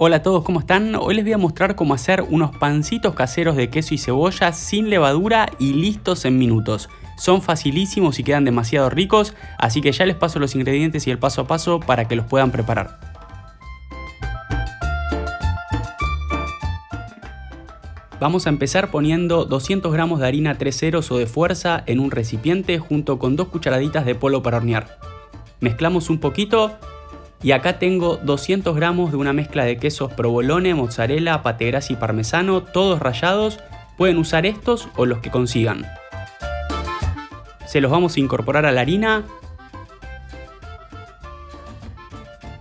Hola a todos, ¿cómo están? Hoy les voy a mostrar cómo hacer unos pancitos caseros de queso y cebolla sin levadura y listos en minutos. Son facilísimos y quedan demasiado ricos, así que ya les paso los ingredientes y el paso a paso para que los puedan preparar. Vamos a empezar poniendo 200 gramos de harina 3 ceros o de fuerza en un recipiente junto con dos cucharaditas de polvo para hornear. Mezclamos un poquito y acá tengo 200 gramos de una mezcla de quesos provolone, mozzarella, pategras y parmesano, todos rallados. Pueden usar estos o los que consigan. Se los vamos a incorporar a la harina.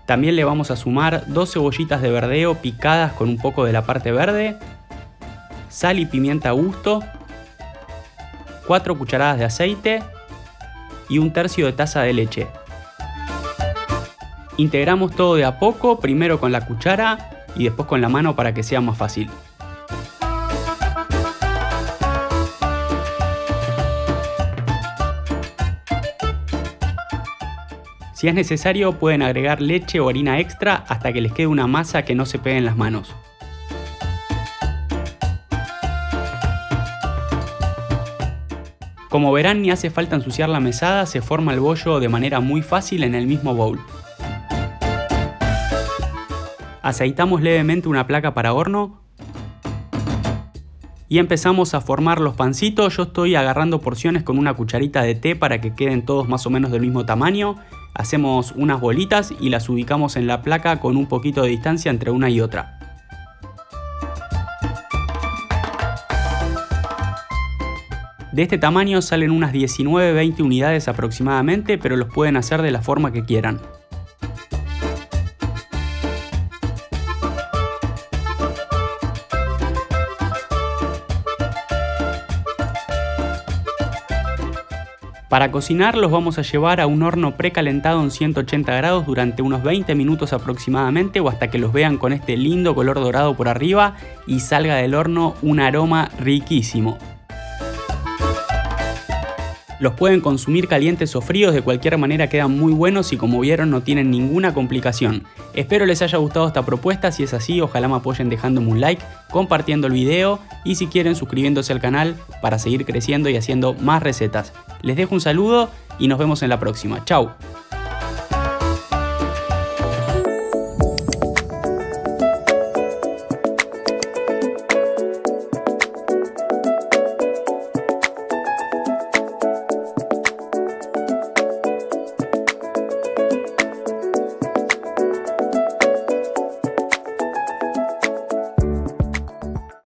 También le vamos a sumar dos cebollitas de verdeo picadas con un poco de la parte verde, sal y pimienta a gusto, 4 cucharadas de aceite y un tercio de taza de leche. Integramos todo de a poco, primero con la cuchara y después con la mano para que sea más fácil. Si es necesario pueden agregar leche o harina extra hasta que les quede una masa que no se pegue en las manos. Como verán ni hace falta ensuciar la mesada, se forma el bollo de manera muy fácil en el mismo bowl. Aceitamos levemente una placa para horno y empezamos a formar los pancitos. Yo estoy agarrando porciones con una cucharita de té para que queden todos más o menos del mismo tamaño. Hacemos unas bolitas y las ubicamos en la placa con un poquito de distancia entre una y otra. De este tamaño salen unas 19-20 unidades aproximadamente, pero los pueden hacer de la forma que quieran. Para cocinar los vamos a llevar a un horno precalentado en 180 grados durante unos 20 minutos aproximadamente o hasta que los vean con este lindo color dorado por arriba y salga del horno un aroma riquísimo. Los pueden consumir calientes o fríos, de cualquier manera quedan muy buenos y como vieron no tienen ninguna complicación. Espero les haya gustado esta propuesta, si es así ojalá me apoyen dejándome un like, compartiendo el video y si quieren suscribiéndose al canal para seguir creciendo y haciendo más recetas. Les dejo un saludo y nos vemos en la próxima. Chao.